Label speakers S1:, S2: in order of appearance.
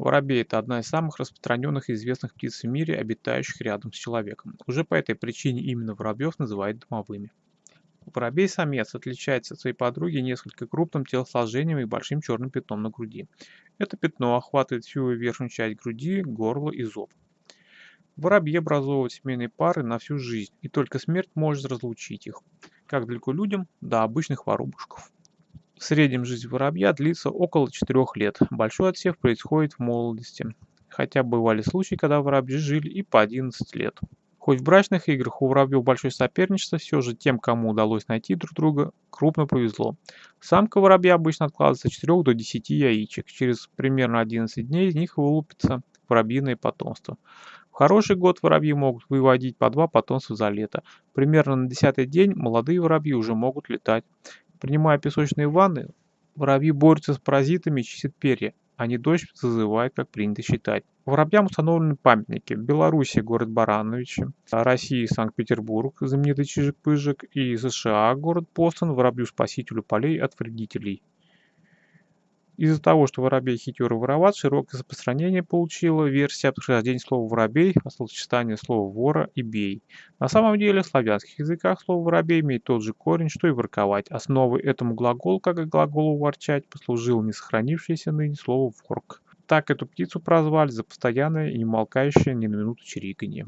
S1: Воробей– это одна из самых распространенных и известных птиц в мире, обитающих рядом с человеком. Уже по этой причине именно воробьев называют домовыми. Воробей-самец отличается от своей подруги несколько крупным телосложением и большим черным пятном на груди. Это пятно охватывает всю верхнюю часть груди, горло и зоб. Воробьи образовывают семейные пары на всю жизнь, и только смерть может разлучить их, как далеко людям до обычных воробушков. В среднем жизнь воробья длится около 4 лет. Большой отсев происходит в молодости, хотя бывали случаи, когда воробьи жили и по 11 лет. Хоть в брачных играх у воробьев большое соперничество, все же тем, кому удалось найти друг друга, крупно повезло. Самка воробья обычно откладывается от 4 до 10 яичек. Через примерно 11 дней из них вылупится воробьиное потомство. В хороший год воробьи могут выводить по два потомства за лето. Примерно на десятый день молодые воробьи уже могут летать. Принимая песочные ванны, воробьи борются с паразитами и чистят перья, а не дождь зазывает, как принято считать. Воробьям установлены памятники. В Беларуси город Барановичи, России Санкт-Петербург, знаменитый Чижик-Пыжик и США город Бостон, воробью-спасителю полей от вредителей. Из-за того, что воробей хитер и вороват, широкое распространение получила версия о происхождении слова «воробей» от словосочетания слова «вора» и «бей». На самом деле в славянских языках слово «воробей» имеет тот же корень, что и «ворковать». Основой этому глаголу, как и глаголу «ворчать», послужил не сохранившееся ныне слово «ворк». Так эту птицу прозвали за постоянное и не умолкающее ни на минуту чириканье.